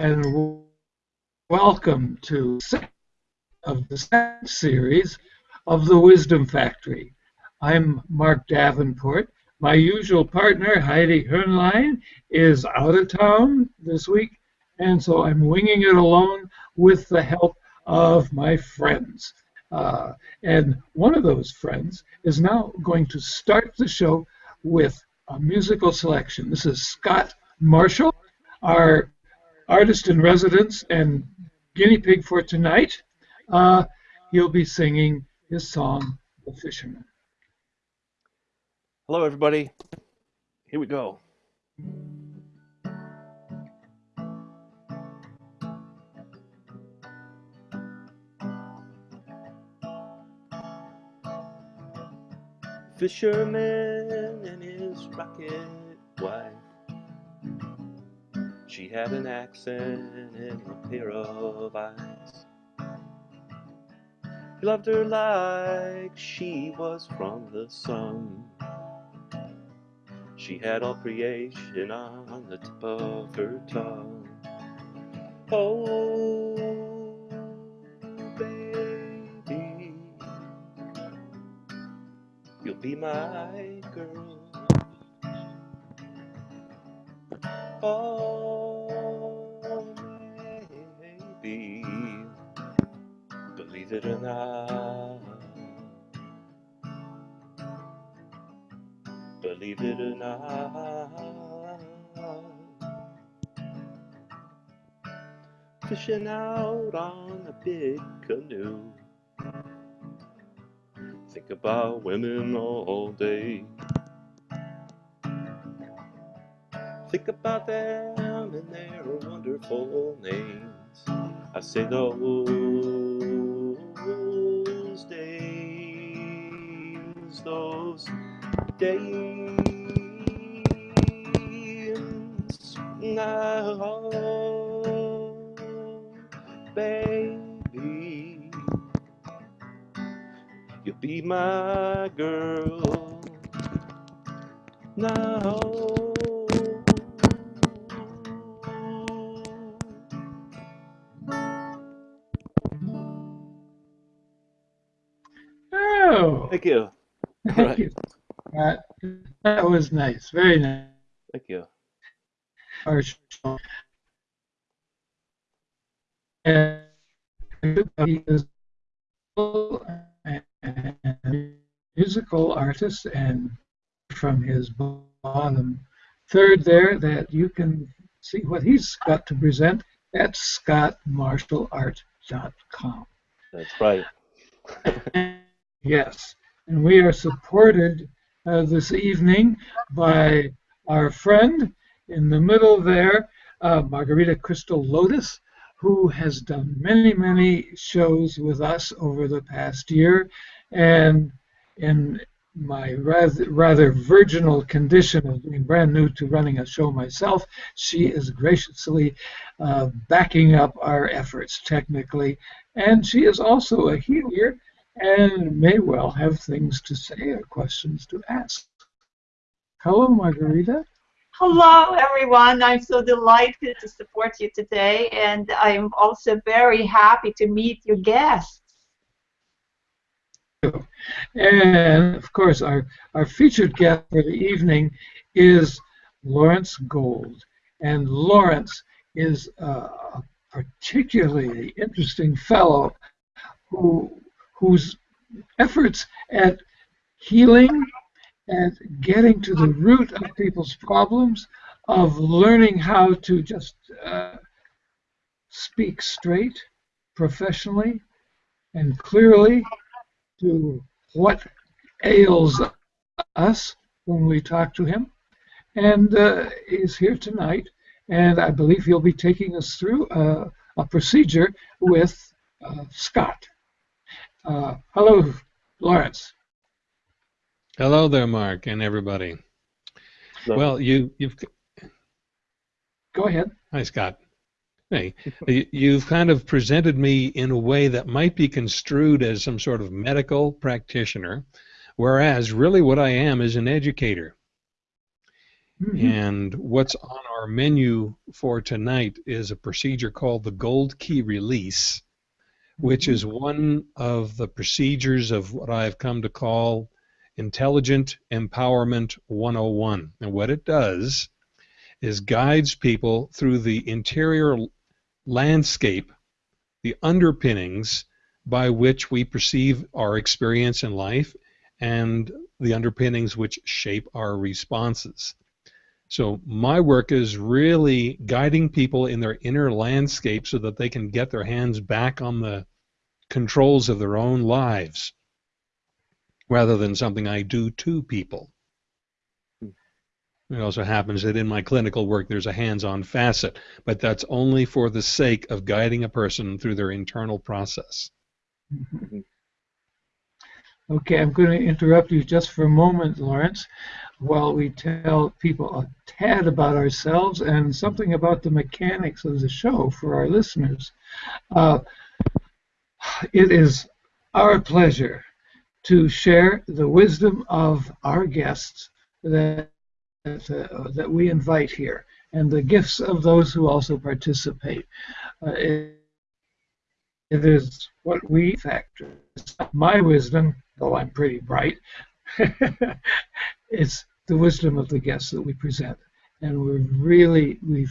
and welcome to of the second series of the Wisdom Factory. I'm Mark Davenport. My usual partner, Heidi Hernlein, is out of town this week, and so I'm winging it alone with the help of my friends. Uh, and one of those friends is now going to start the show with a musical selection. This is Scott Marshall, our artist in residence and guinea pig for tonight. Uh, he'll be singing his song, The Fisherman. Hello, everybody. Here we go. Fisherman and his rocket wife. She had an accent and a pair of eyes. He loved her like she was from the sun. She had all creation on the tip of her tongue. Oh, baby, you'll be my girl. Oh, not. believe it or not. Fishing out on a big canoe. Think about women all day. Think about them and their wonderful names. I say those those days nice, very nice. Thank you. Our. And a musical artist, and from his bottom third there, that you can see what he's got to present at scottmarshallart.com. That's right. Yes, and we are supported uh, this evening by our friend in the middle there, uh, Margarita Crystal Lotus, who has done many, many shows with us over the past year. And in my rather, rather virginal condition of being brand new to running a show myself, she is graciously uh, backing up our efforts technically. And she is also a healer and may well have things to say or questions to ask. Hello, Margarita. Hello, everyone. I'm so delighted to support you today, and I'm also very happy to meet your guests. And of course, our, our featured guest for the evening is Lawrence Gold. And Lawrence is a particularly interesting fellow who, whose efforts at healing and getting to the root of people's problems, of learning how to just uh, speak straight, professionally, and clearly to what ails us when we talk to him. And uh, he's here tonight, and I believe he'll be taking us through uh, a procedure with uh, Scott. Uh, hello, Lawrence. Hello there, Mark, and everybody. So- Well, you, you've Go ahead. hi Scott. Hey, you- you've kind of presented me in a way that might be construed as some sort of medical practitioner, whereas really what I am is an educator. Mhm. And what's on our menu for tonight is a procedure called the Gold Key Release, which is one of the procedures of what I've come to call Intelligent Empowerment 101. And what it does is guides people through the interior landscape, the underpinnings by which we perceive our experience in life and the underpinnings which shape our responses. So my work is really guiding people in their inner landscape so that they can get their hands back on the controls of their own lives rather than something I do to people. It also happens that in my clinical work there's a hands-on facet, but that's only for the sake of guiding a person through their internal process. Okay, I'm going to interrupt you just for a moment, Lawrence, while we tell people a tad about ourselves and something about the mechanics of the show for our listeners. Uh, it is our pleasure to share the wisdom of our guests that uh, that we invite here and the gifts of those who also participate. Uh, it, it is what we factor. It's not my wisdom, though I'm pretty bright. it's the wisdom of the guests that we present, and we're really we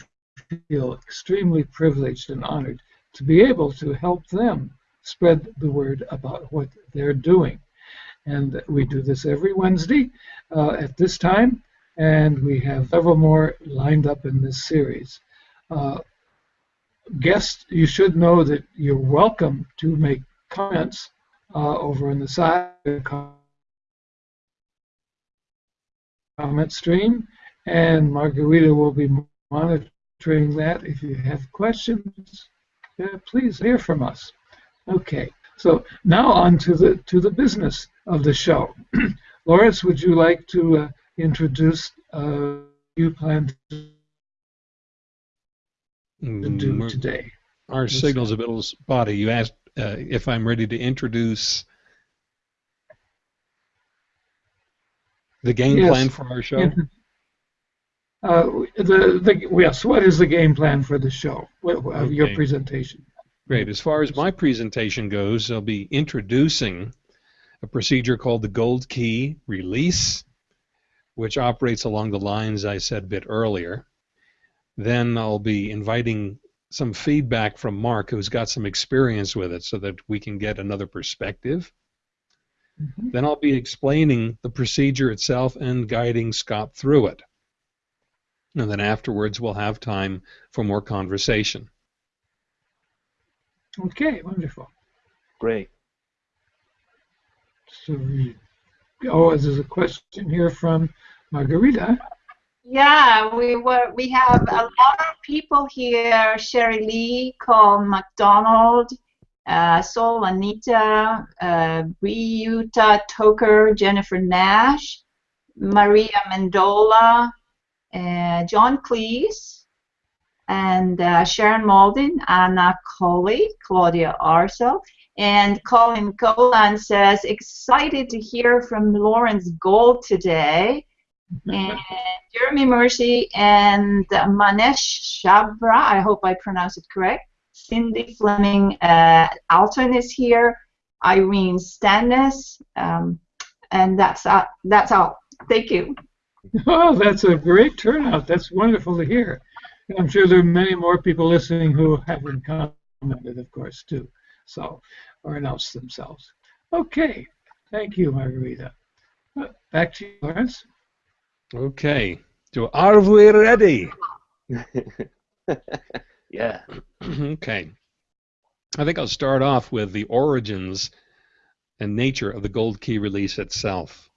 feel extremely privileged and honored to be able to help them spread the word about what they're doing. And we do this every Wednesday uh, at this time, and we have several more lined up in this series. Uh, guests, you should know that you're welcome to make comments uh, over on the side comment stream, and Margarita will be monitoring that. If you have questions, uh, please hear from us. Okay, so now on to the to the business of the show. Lawrence, would you like to uh, introduce uh, you plan to do Mm, today? Our Yes. signal's a little spotty. You asked uh, if I'm ready to introduce the game Yes. plan for our show. Uh, the, the, yes, what is the game plan for the show? What, what- Your presentation. Great. As far as my presentation goes, I'll be introducing a procedure called the Gold Key Release, which operates along the lines I said a bit earlier. Then I'll be inviting some feedback from Mark, who's got some experience with it, so that we can get another perspective. Mhm. Then I'll be explaining the procedure itself and guiding Scott through it. And then afterwards, we'll have time for more conversation. Okay, wonderful. Great. Oh, there's a question here from Margarita. Yeah, we were. We have a lot of people here. Sherry Lee, Cole McDonald, uh, Sol Anita, uh, Briuta Toker, Jennifer Nash, Maria Mendola, uh, John Cleese, and uh, Sharon Malden, Anna Coley, Claudia Arso. And Colin Golan says, excited to hear from Lawrence Gold today and Jeremy Mercy and Manesh Shabra, I hope I pronounced it correct. Cindy Fleming uh, Alton is here. Irene Stannis, um, and that's uh, that's all. Thank you. Oh, that's a great turnout. That's wonderful to hear. And I'm sure there are many more people listening who haven't commented, of course, too. So, or announce themselves. Okay, thank you, Margarita. Uh, Back to you, Lawrence. Okay. So are we ready? yeah. okay. I think I'll start off with the origins and nature of the gold key release itself.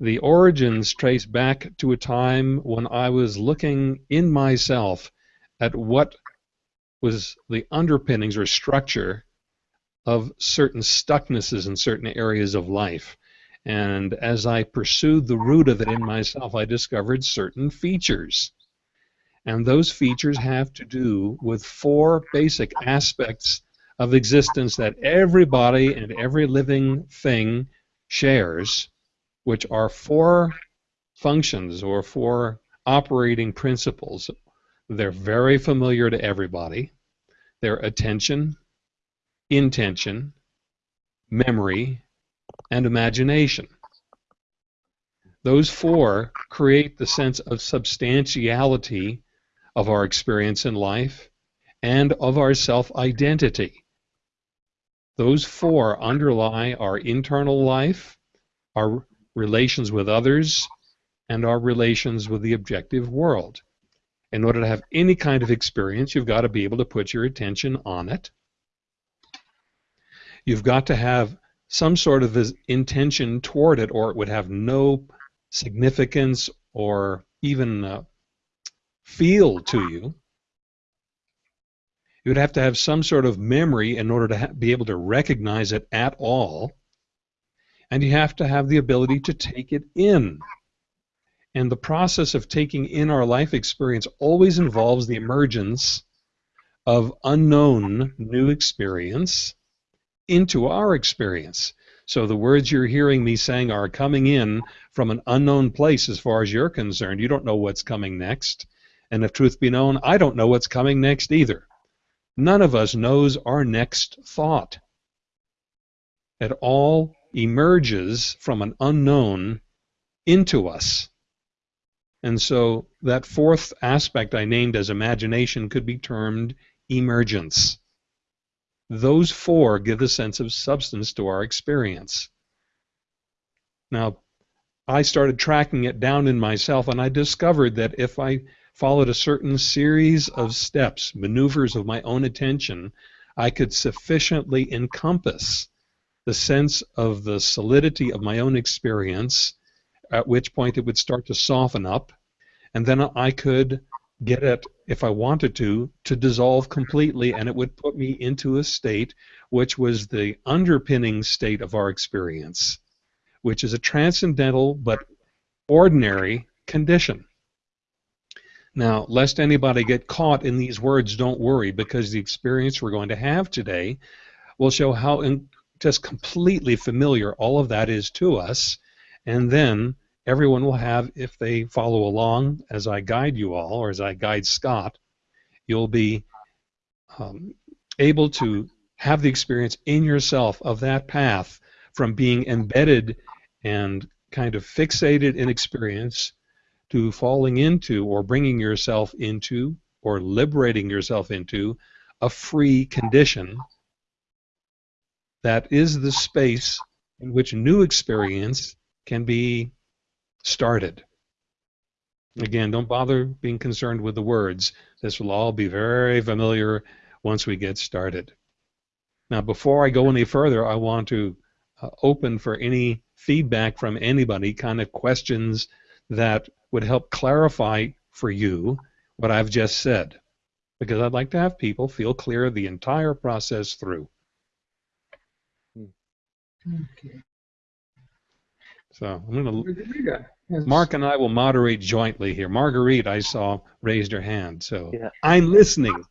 The origins trace back to a time when I was looking in myself at what was the underpinnings or structure of certain stucknesses in certain areas of life. And as I pursued the root of it in myself, I discovered certain features. And those features have to do with four basic aspects of existence that everybody and every living thing shares, which are four functions or four operating principles. They're very familiar to everybody. They're attention, intention, memory, and imagination. Those four create the sense of substantiality of our experience in life and of our self identity. Those four underlie our internal life, our relations with others, and our relations with the objective world. In order to have any kind of experience, you've got to be able to put your attention on it. You've got to have some sort of intention toward it, or it would have no significance or even uh, feel to you. You would have to have some sort of memory in order to be able to recognize it at all. And you have to have the ability to take it in. And the process of taking in our life experience always involves the emergence of unknown new experience into our experience. So the words you're hearing me saying are coming in from an unknown place as far as you're concerned. You don't know what's coming next. And if truth be known, I don't know what's coming next either. None of us knows our next thought. It all emerges from an unknown into us. And so that fourth aspect I named as imagination could be termed emergence. Those four give a sense of substance to our experience. Now, I started tracking it down in myself, and I discovered that if I followed a certain series of steps, maneuvers of my own attention, I could sufficiently encompass the sense of the solidity of my own experience, at which point it would start to soften up, and then I could get it, if I wanted to, to dissolve completely, and it would put me into a state which was the underpinning state of our experience, which is a transcendental but ordinary condition. Now, lest anybody get caught in these words, don't worry, because the experience we're going to have today will show how just completely familiar all of that is to us, and then everyone will have, if they follow along as I guide you all, or as I guide Scott, you'll be um, able to have the experience in yourself of that path from being embedded and kind of fixated in experience to falling into or bringing yourself into or liberating yourself into a free condition that is the space in which new experience can be started. Again, don't bother being concerned with the words. This will all be very familiar once we get started. Now, before I go any further, I want to uh, open for any feedback from anybody, kind of questions that would help clarify for you what I've just said. Because I'd like to have people feel clear the entire process through. Okay. So I'm going to Mark and I will moderate jointly here. Marguerite, I saw raised her hand, so yeah. I'm listening.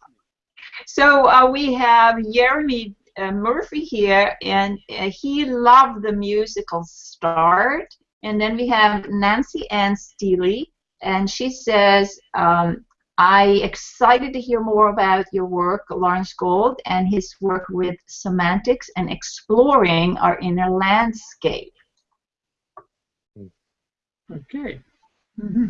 So uh, we have Jeremy uh, Murphy here, and uh, he loved the musical start. And then we have Nancy Ann Steely, and she says, um, I excited to hear more about your work, Lawrence Gold, and his work with semantics and exploring our inner landscape. Okay. Mm -hmm.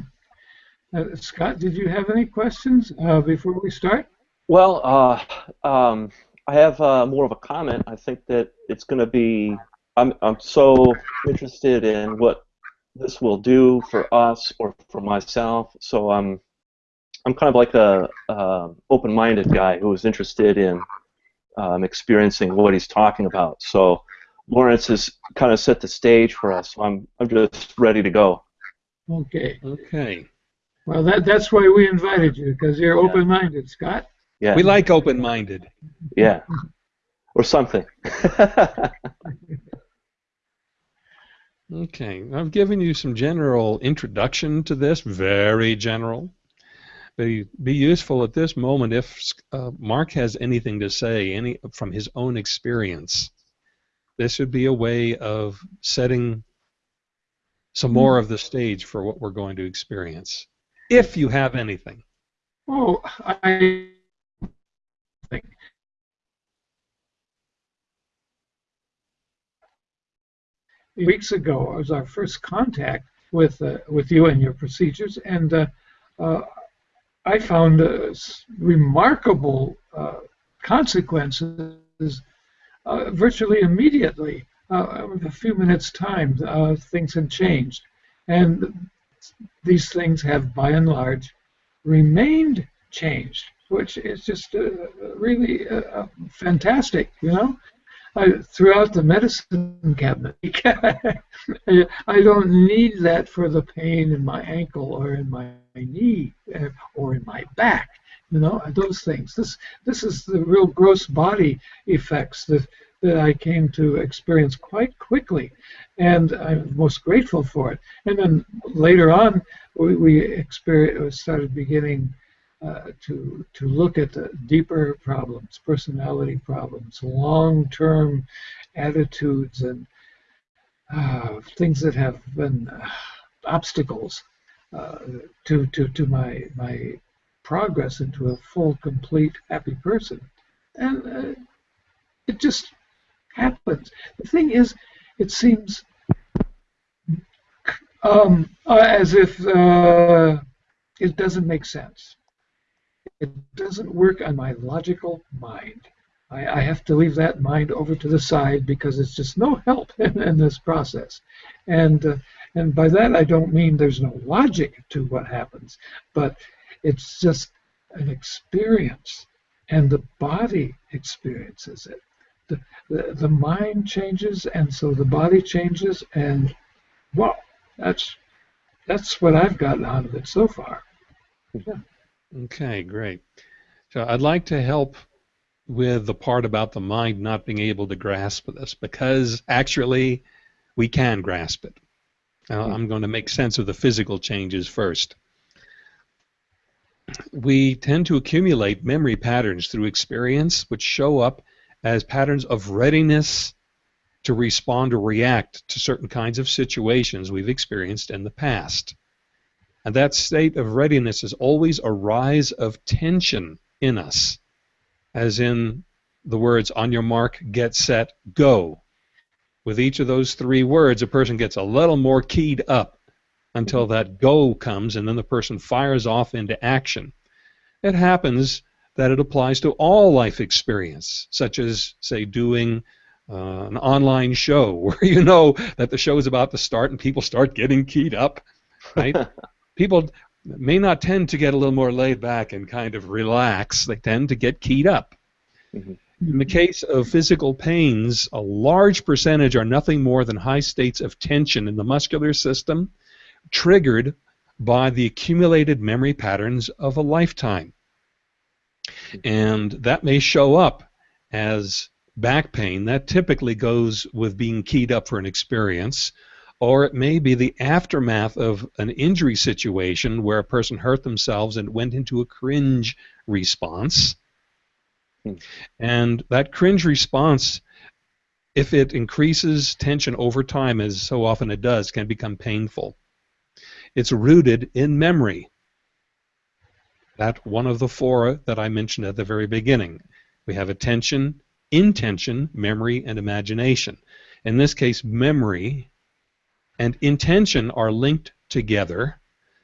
uh, Scott, did you have any questions uh, before we start? Well, uh, um, I have uh, more of a comment. I think that it's going to be. I'm I'm so interested in what this will do for us or for myself. So I'm I'm kind of like a open-minded guy who is interested in um, experiencing what he's talking about. So Lawrence has kind of set the stage for us. So I'm I'm just ready to go. Okay. Okay. Well, that that's why we invited you because you're yeah. open-minded, Scott. Yeah. We like open-minded. Yeah. or something. okay. I've given you some general introduction to this, very general. Be, be useful at this moment if uh, Mark has anything to say any from his own experience. This would be a way of setting some more of the stage for what we're going to experience. if you have anything. Oh, I think weeks ago was our first contact with uh, with you and your procedures, and uh, uh, I found uh, remarkable uh, consequences uh, virtually immediately. Uh, with a few minutes' time, uh, things had changed, and these things have, by and large, remained changed, which is just uh, really fantastic, you know. I, throughout the medicine cabinet. I don't need that for the pain in my ankle or in my knee uh, or in my back. You know, those things. This this is the real gross body effects that that I came to experience quite quickly, and I'm most grateful for it. And then later on, we, we started beginning uh, to to look at the deeper problems, personality problems, long-term attitudes, and uh, things that have been uh, obstacles uh, to to to my my progress into a full, complete, happy person, and uh, it just happens. The thing is, it seems um, as if it doesn't make sense it doesn't work on my logical mind. I, I, have to leave that mind over to the side because it's just no help in, in this process. And uh, and by that I don't mean there's no logic to what happens, but it's just an experience, and the body experiences it. The, the, the mind changes, and so the body changes, and well, that's that's what I've gotten out of it so far. Yeah. Okay, great. So I'd like to help with the part about the mind not being able to grasp this because actually we can grasp it. Now, hmm. I'm going to make sense of the physical changes first. We tend to accumulate memory patterns through experience which show up as patterns of readiness to respond or react to certain kinds of situations we've experienced in the past. And that state of readiness is always a rise of tension in us, as in the words on your mark, get set, go. With each of those three words, a person gets a little more keyed up until that go comes, and then the person fires off into action. It happens that it applies to all life experience, such as, say, doing uh, an online show where you know that the show is about to start and people start getting keyed up, right? people may not tend to get a little more laid back and kind of relax. They tend to get keyed up. Mm-hmm. In the case of physical pains, a large percentage are nothing more than high states of tension in the muscular system triggered by the accumulated memory patterns of a lifetime. And that may show up as back pain. That typically goes with being keyed up for an experience or it may be the aftermath of an injury situation where a person hurt themselves and went into a cringe response. Hmm. And that cringe response, if it increases tension over time, as so often it does, can become painful. It's rooted in memory. That one of the four that I mentioned at the very beginning. We have attention, intention, memory, and imagination. In this case, memory and intention are linked together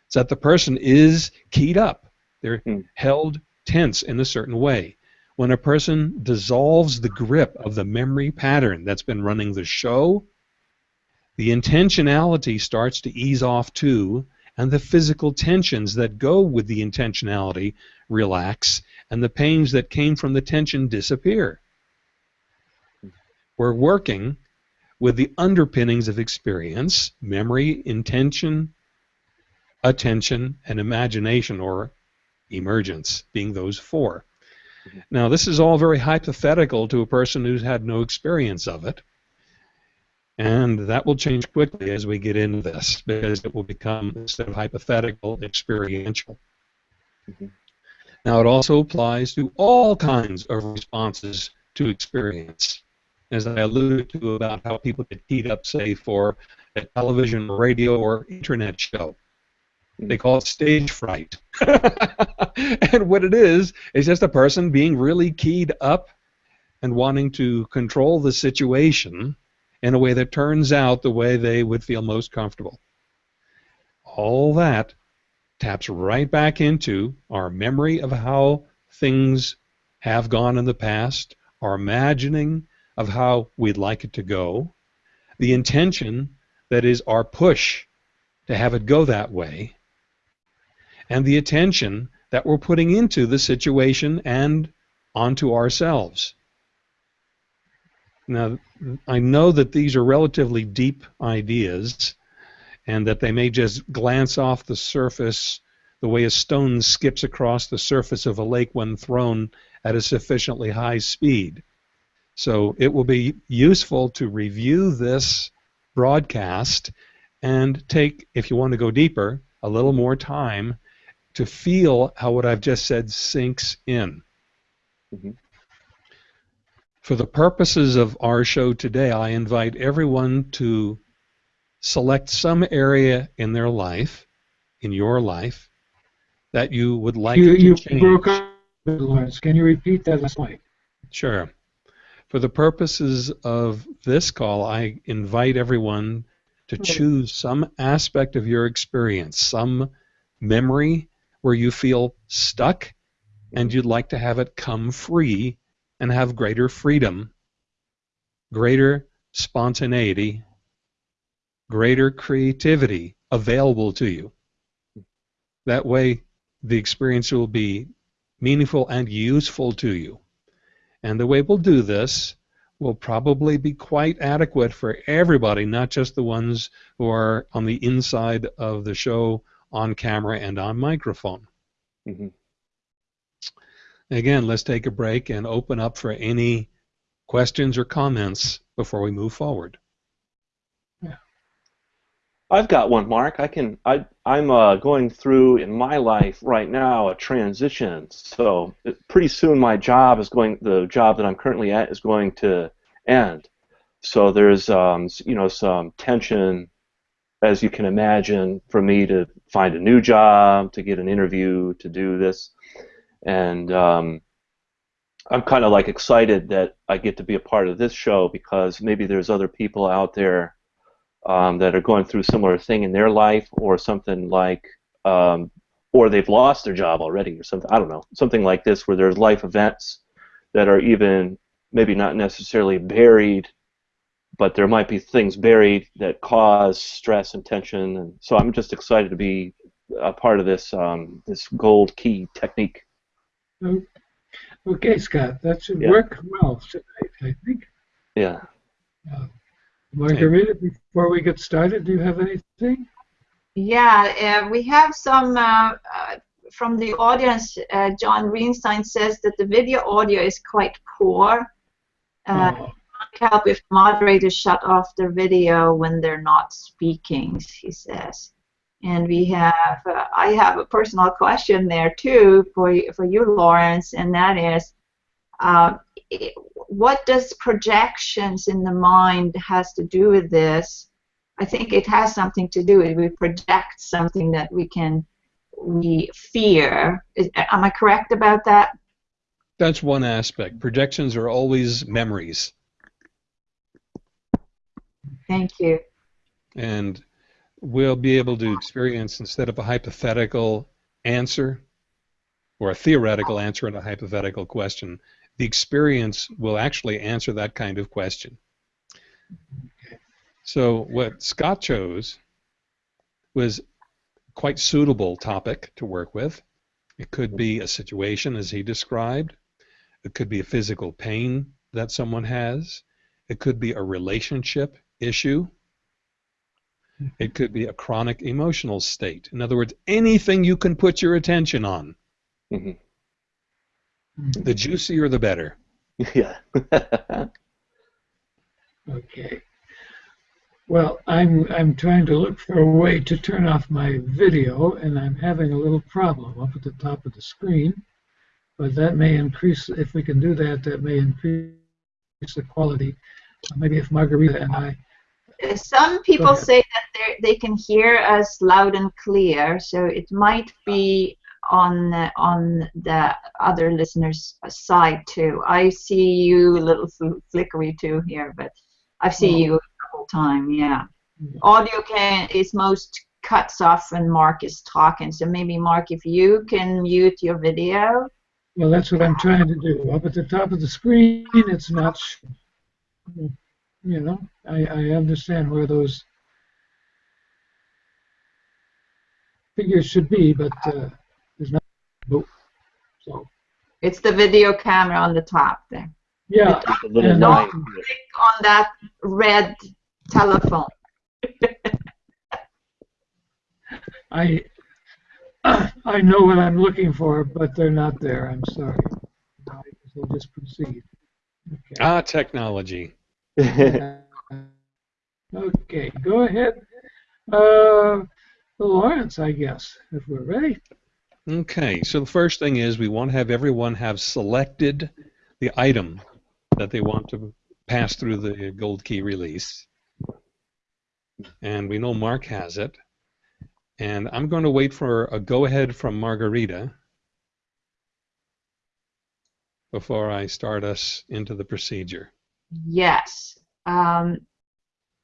so that the person is keyed up. They're hmm. held tense in a certain way. When a person dissolves the grip of the memory pattern that's been running the show, the intentionality starts to ease off too, and the physical tensions that go with the intentionality relax, and the pains that came from the tension disappear. We're working with the underpinnings of experience memory, intention, attention, and imagination or emergence, being those 4 mm-hmm. Now, this is all very hypothetical to a person who's had no experience of it. And that will change quickly as we get into this because it will become, instead of hypothetical, experiential. Mm-hmm. Now, it also applies to all kinds of responses to experience as I alluded to about how people get keyed up, say, for a television, radio, or internet show. They call it stage fright. and what it is, is just a person being really keyed up and wanting to control the situation in a way that turns out the way they would feel most comfortable. All that taps right back into our memory of how things have gone in the past, our imagining of how we'd like it to go, the intention that is our push to have it go that way, and the attention that we're putting into the situation and onto ourselves. Now, I know that these are relatively deep ideas and that they may just glance off the surface the way a stone skips across the surface of a lake when thrown at a sufficiently high speed. So it will be useful to review this broadcast and take, if you want to go deeper, a little more time to feel how what I've just said sinks in. Mhm. For the purposes of our show today, I invite everyone to select some area in their life, in your life, that you would like You, to you change. broke up, Lawrence. Can you repeat that last point? Sure. For the purposes of this call, I invite everyone to choose some aspect of your experience, some memory where you feel stuck and you'd like to have it come free and have greater freedom, greater spontaneity, greater creativity available to you. That way, the experience will be meaningful and useful to you. And the way we'll do this will probably be quite adequate for everybody, not just the ones who are on the inside of the show on camera and on microphone. Mhm. Again, let's take a break and open up for any questions or comments before we move forward. Yeah. I've got one, Mark. I can. I I'm uh, going through in my life right now a transition. So pretty soon my job is going. The job that I'm currently at is going to end. So there's um, you know some tension, as you can imagine, for me to find a new job, to get an interview, to do this, and um, I'm kind of like excited that I get to be a part of this show because maybe there's other people out there um, that are going through similar thing in their life or something like um, or they've lost their job already or something i don't know something like this where there's life events that are even maybe not necessarily buried but there might be things buried that cause stress and tension. And so i'm just excited to be a part of this um, this gold key technique Okay, Scott, that should Yeah. work well tonight, I think. yeah Margarita, before we get started, do you have anything? Yeah, uh, we have some uh, uh, from the audience. Uh, John Greenstein says that the video audio is quite poor. Uh, Oh, help if moderators shut off their video when they're not speaking, he says. And we have, uh, I have a personal question there too for for you, Lawrence, and that is, uh, what does projections in the mind has to do with this? I think it has something to do with we project something that we can we fear. Is, am I correct about that? That's one aspect. Projections are always memories. Thank you. and we'll be able to experience instead of a hypothetical answer or a theoretical answer in a hypothetical question, the experience will actually answer that kind of question. So what Scott chose was quite suitable topic to work with. It could be a situation as he described. It could be a physical pain that someone has. It could be a relationship issue. It could be a chronic emotional state. In other words, anything you can put your attention on, Mhm. the juicier the better. yeah okay. Well, I'm I'm trying to look for a way to turn off my video, and I'm having a little problem up at the top of the screen. But that may increase if we can do that. That may increase the quality. Maybe if Margarita and I Some people say that they they can hear us loud and clear, so it might be on uh, on the other listeners' side too. I see you a little fl- flickery too here, but I see Oh. you the whole time. Yeah. Yeah. Audio can is most cuts off when Mark is talking. So maybe Mark, if you can mute your video. Well, that's what I'm trying to do. Up at the top of the screen, it's not. sh- You know, I, I understand where those figures should be, but uh, there's not. Nope. So, It's the video camera on the top there. yeah, The little And- line. Click on that red telephone. I I know what I'm looking for, but they're not there. I'm sorry. I guess I'll just proceed. Okay. Ah, technology. Okay, go ahead. Uh, Lawrence, I guess, if we're ready. Okay, so the first thing is we want to have everyone have selected the item that they want to pass through the gold key release. And we know Mark has it. And I'm going to wait for a go ahead from Margarita before I start us into the procedure. Yes. Um,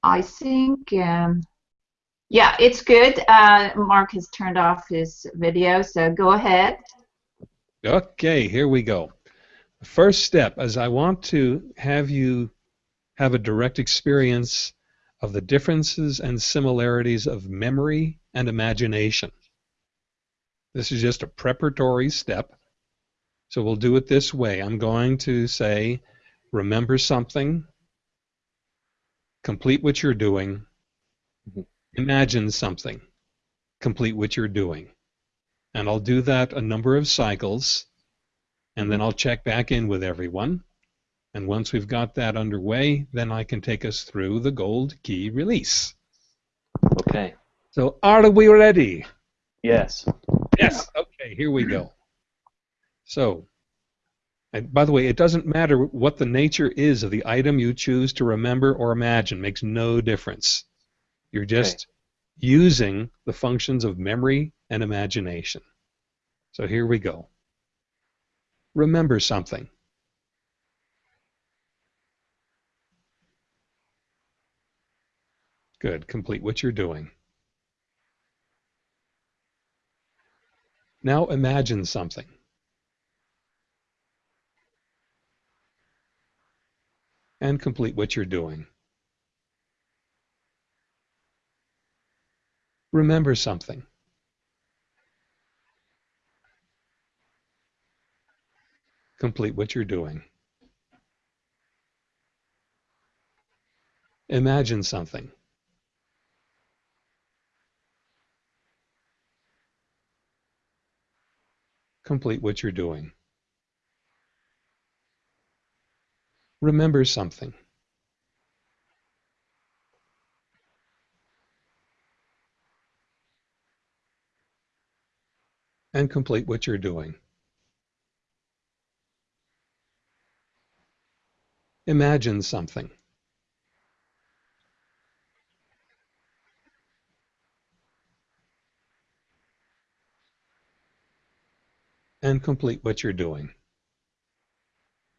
I think, um, yeah, it's good. Uh, Mark has turned off his video, so go ahead. Okay, here we go. The first step is I want to have you have a direct experience of the differences and similarities of memory and imagination. This is just a preparatory step. So we'll do it this way. I'm going to say, remember something, complete what you're doing, Mhm. imagine something, complete what you're doing. And I'll do that a number of cycles and then I'll check back in with everyone. And once we've got that underway, then I can take us through the gold key release. okay. So are we ready? Yes. Yes. Okay, here we go. So, and by the way, it doesn't matter what the nature is of the item you choose to remember or imagine, makes no difference. You're just using the functions of memory and imagination. So here we go. Remember something. Good. Complete what you're doing. Now imagine something. And complete what you're doing. Remember something. Complete what you're doing. Imagine something. Complete what you're doing. Remember something. And complete what you're doing. Imagine something. And complete what you're doing.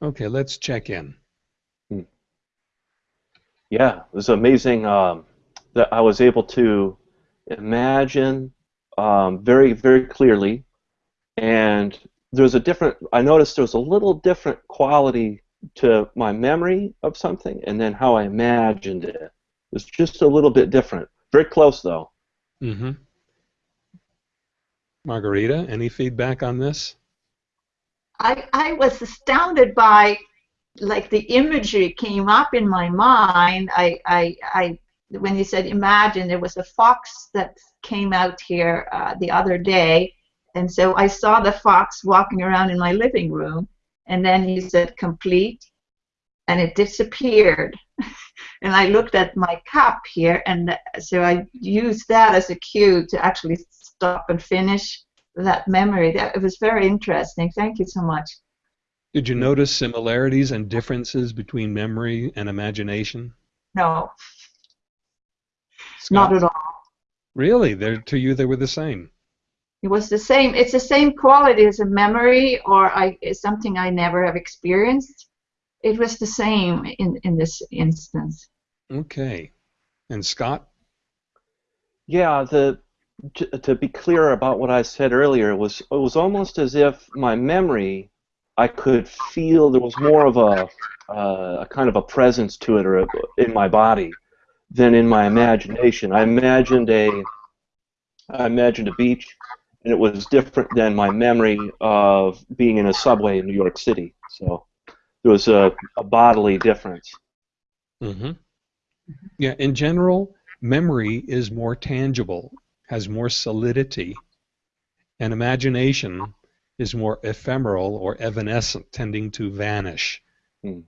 Okay, let's check in. Yeah, it was amazing um, that I was able to imagine um, very, very clearly. And there's a different, I noticed there was a little different quality to my memory of something and then how I imagined it. It was just a little bit different. Very close, though. Mm-hmm. Margarita, any feedback on this? I, I was astounded by like the imagery came up in my mind. I, I, I when you said imagine, there was a fox that came out here uh, the other day, and so I saw the fox walking around in my living room, and then he said complete, and it disappeared. and I looked at my cup here, and so I used that as a cue to actually stop and finish that memory. That it was very interesting. Thank you so much. Did you hmm. notice similarities and differences between memory and imagination? No. Not at all. Really? They're, to you, they were the same. It was the same. It's the same quality as a memory, or I it's something I never have experienced. It was the same in in this instance. Okay. And Scott? Yeah, the to, to be clear about what I said earlier, it was it was almost as if my memory, I could feel there was more of a uh, a kind of a presence to it, or a, in my body, than in my imagination. I imagined a I imagined a beach, and it was different than my memory of being in a subway in New York City. So there was a, a bodily difference. Mm-hmm. Yeah, in general, memory is more tangible, has more solidity, and imagination is more ephemeral or evanescent, tending to vanish. Hmm.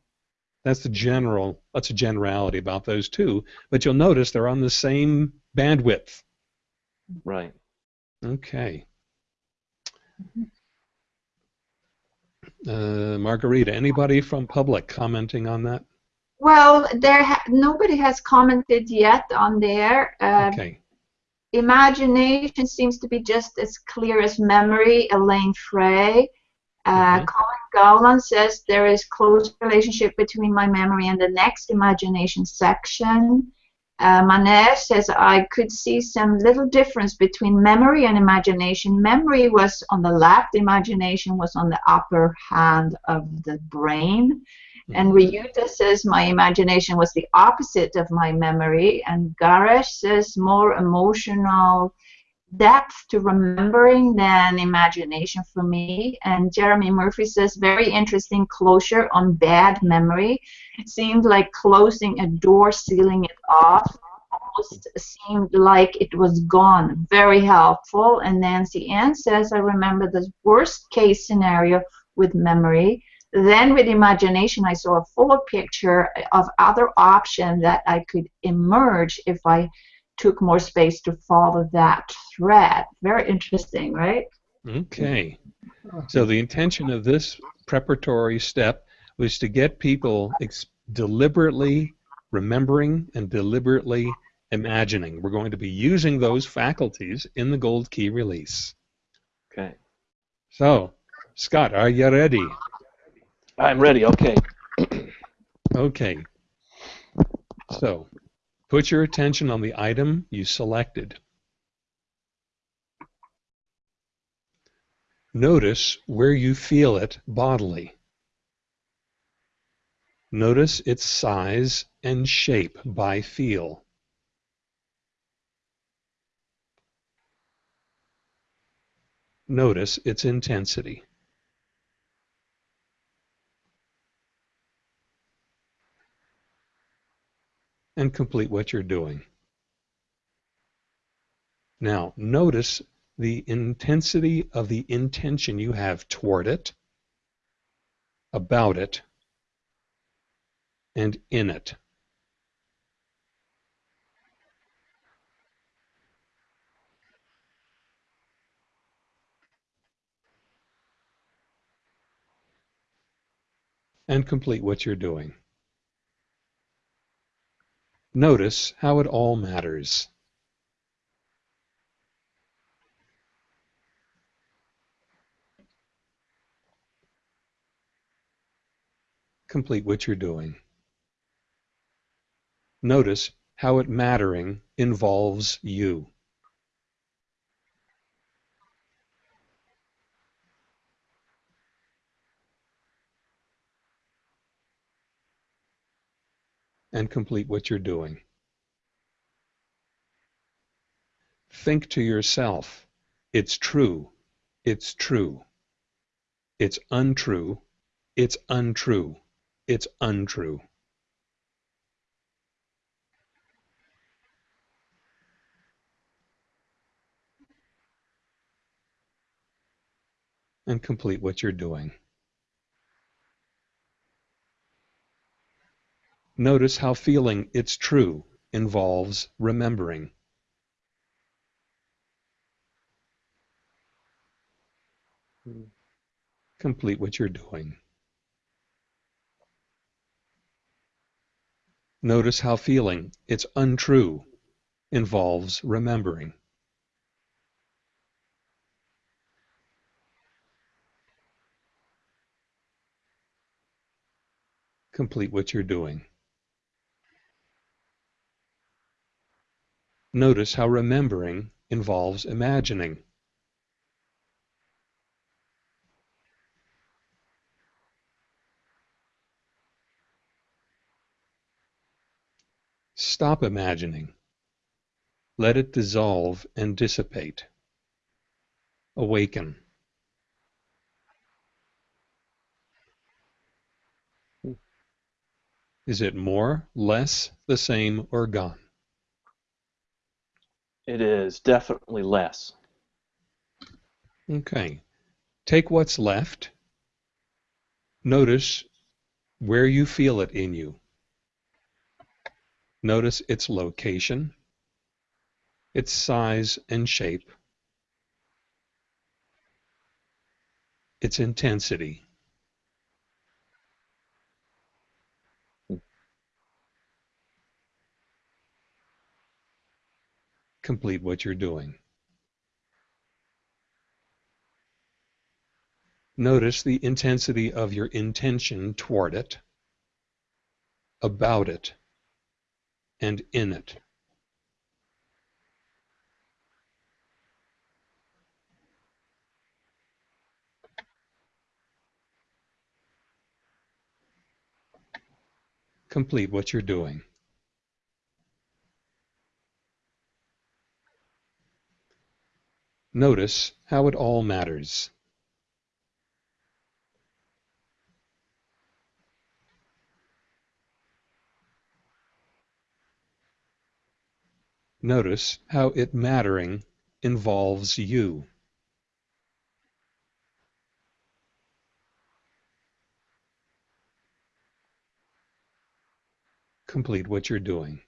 That's the general. That's a generality about those two. But you'll notice they're on the same bandwidth. Right. Okay. Uh, Margarita, anybody from public commenting on that? Well, there ha- nobody has commented yet on there. Uh, Okay. Imagination seems to be just as clear as memory. Elaine Frey. Uh, Mhm. Colin Gowland says there is close relationship between my memory and the next imagination section. Uh, Manesh says I could see some little difference between memory and imagination. Memory was on the left, imagination was on the upper hand of the brain. And Ryuta says my imagination was the opposite of my memory. And Garesh says more emotional depth to remembering than imagination for me. And Jeremy Murphy says very interesting closure on bad memory. It seemed like closing a door, sealing it off. Almost seemed like it was gone. Very helpful. And Nancy Ann says I remember the worst case scenario with memory. Then with imagination, I saw a fuller picture of other options that I could emerge if I took more space to follow that thread. Very interesting, right? Okay. So the intention of this preparatory step was to get people ex- deliberately remembering and deliberately imagining. We're going to be using those faculties in the Gold Key release. Okay. So, Scott, are you ready? I'm ready. Okay. Okay. So, put your attention on the item you selected. Notice where you feel it bodily. Notice its size and shape by feel. Notice its intensity. And complete what you're doing. Now, notice the intensity of the intention you have toward it, about it, and in it. And complete what you're doing. Notice how it all matters. Complete what you're doing. Notice how it mattering involves you. And complete what you're doing. Think to yourself, it's true, it's true. It's untrue, it's untrue, it's untrue. And complete what you're doing. Notice how feeling it's true involves remembering. Complete what you're doing. Notice how feeling it's untrue involves remembering. Complete what you're doing. Notice how remembering involves imagining. Stop imagining. Let it dissolve and dissipate. Awaken. Is it more, less, the same, or gone? It is definitely less. Okay. Take what's left. Notice where you feel it in you. Notice its location, its size and shape, its intensity. Complete what you're doing. Notice the intensity of your intention toward it, about it, and in it. Complete what you're doing. Notice how it all matters. Notice how it mattering involves you. Complete what you're doing.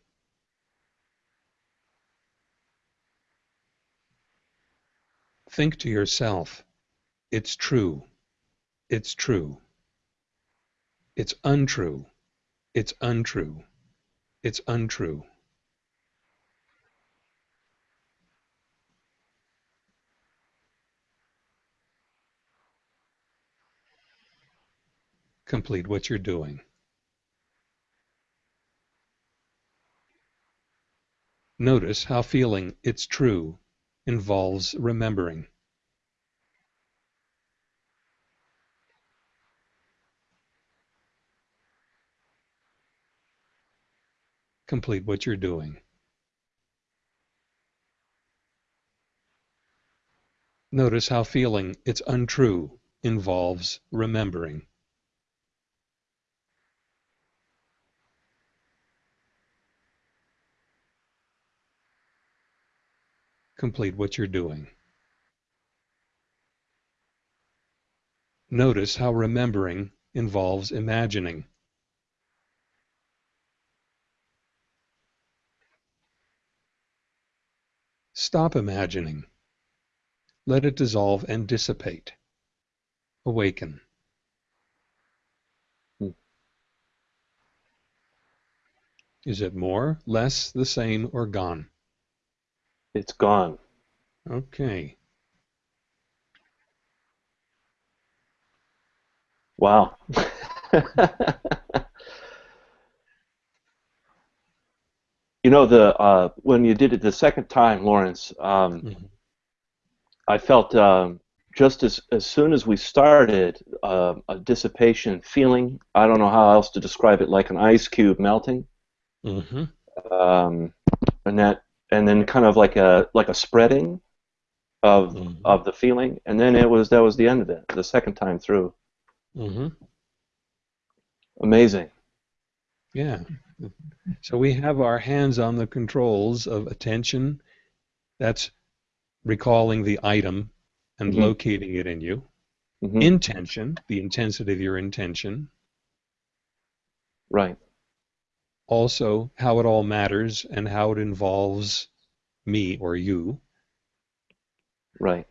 Think to yourself, it's true, it's true. It's untrue, it's untrue, it's untrue. Complete what you're doing. Notice how feeling it's true involves remembering. Complete what you're doing. Notice how feeling it's untrue involves remembering. Complete what you're doing. Notice how remembering involves imagining. Stop imagining. Let it dissolve and dissipate. Awaken. Is it more, less, the same, or gone? It's gone. Okay. Wow. you know the uh, when you did it the second time, Lawrence, um, Mhm. I felt um, just as as soon as we started uh, a dissipation feeling. I don't know how else to describe it, like an ice cube melting, Mm-hmm. um, and that, and then kind of like a like a spreading of Mhm. of the feeling, and then it was that was the end of it. The second time through, Mm-hmm. amazing. Yeah. So we have our hands on the controls of attention. That's recalling the item and Mhm. locating it in you. hmm Intention, the intensity of your intention. Right. Also, how it all matters and how it involves me or you. Right.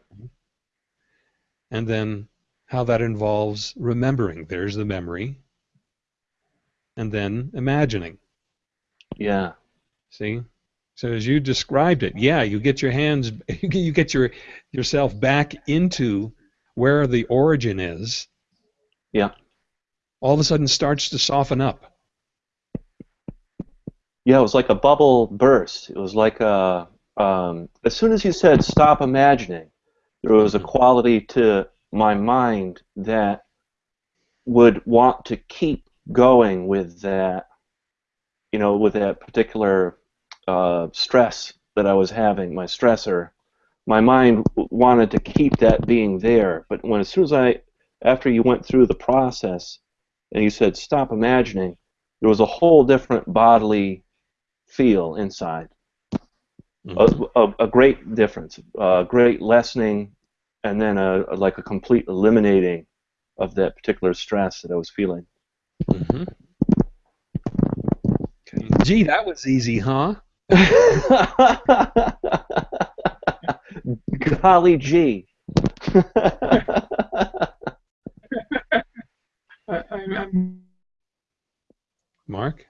And then how that involves remembering. There's the memory. And then imagining. Yeah. See? So as you described it, yeah, you get your hands, you get your yourself back into where the origin is. Yeah. All of a sudden starts to soften up. Yeah, it was like a bubble burst. It was like a. Um, as soon as you said stop imagining, there was a quality to my mind that would want to keep going with that, you know, with that particular uh, stress that I was having, my stressor. My mind wanted to keep that being there, but when as soon as I, after you went through the process, and you said stop imagining, there was a whole different bodily feel inside. Mhm. A, a, a great difference, a great lessening, and then a, a like a complete eliminating of that particular stress that I was feeling. Mhm. Okay. Gee, that was easy, huh? Golly gee. I, I'm, I'm Mark?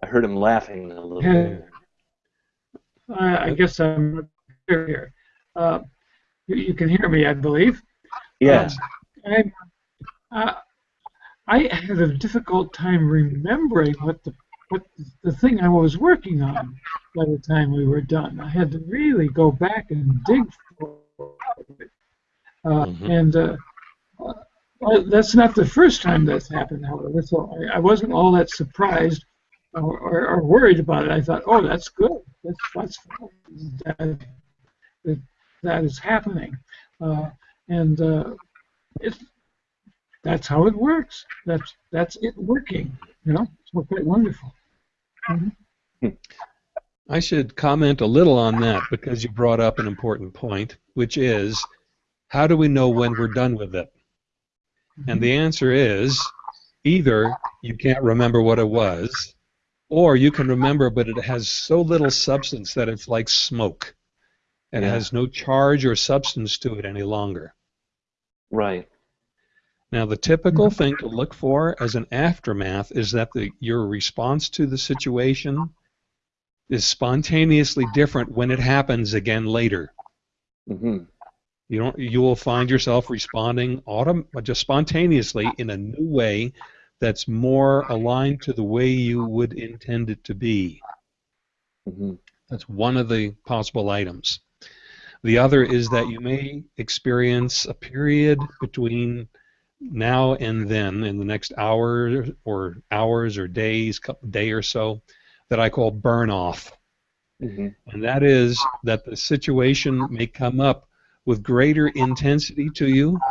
I heard him laughing a little bit. I, I guess I'm here. Uh, you, you can hear me, I believe. Yes. I, uh, I had a difficult time remembering what the what the thing I was working on by the time we were done. I had to really go back and dig for it. Uh, Mhm. And uh, well, that's not the first time that's happened, however. So I, I wasn't all that surprised or, or, or worried about it. I thought, oh, that's good. That's that's that, that, that is happening, uh, and uh, it's that's how it works. That's that's it working. You know, it's quite wonderful. Mhm. I should comment a little on that because you brought up an important point, which is how do we know when we're done with it? And the answer is either you can't remember what it was, or you can remember, but it has so little substance that it's like smoke. It Yeah. has no charge or substance to it any longer. Right. Now, the typical thing to look for as an aftermath is that the, your response to the situation is spontaneously different when it happens again later. hmm You don't. You will find yourself responding autom- just spontaneously in a new way that's more aligned to the way you would intend it to be. hmm That's one of the possible items. The other is that you may experience a period between now and then, in the next hour or hours or days, couple day or so, that I call burn off. hmm And that is that the situation may come up with greater intensity to you,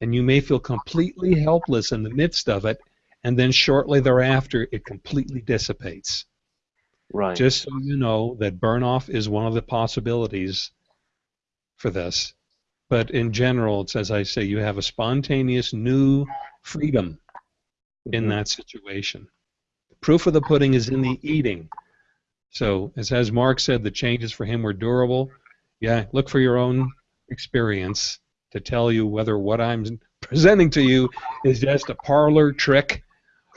and you may feel completely helpless in the midst of it, and then shortly thereafter it completely dissipates. Right. Just so you know that burn off is one of the possibilities for this. But in general, it's as I say, you have a spontaneous new freedom in Mhm. that situation. Proof of the pudding is in the eating. So, as, as Mark said, the changes for him were durable. Yeah, look for your own experience to tell you whether what I'm presenting to you is just a parlor trick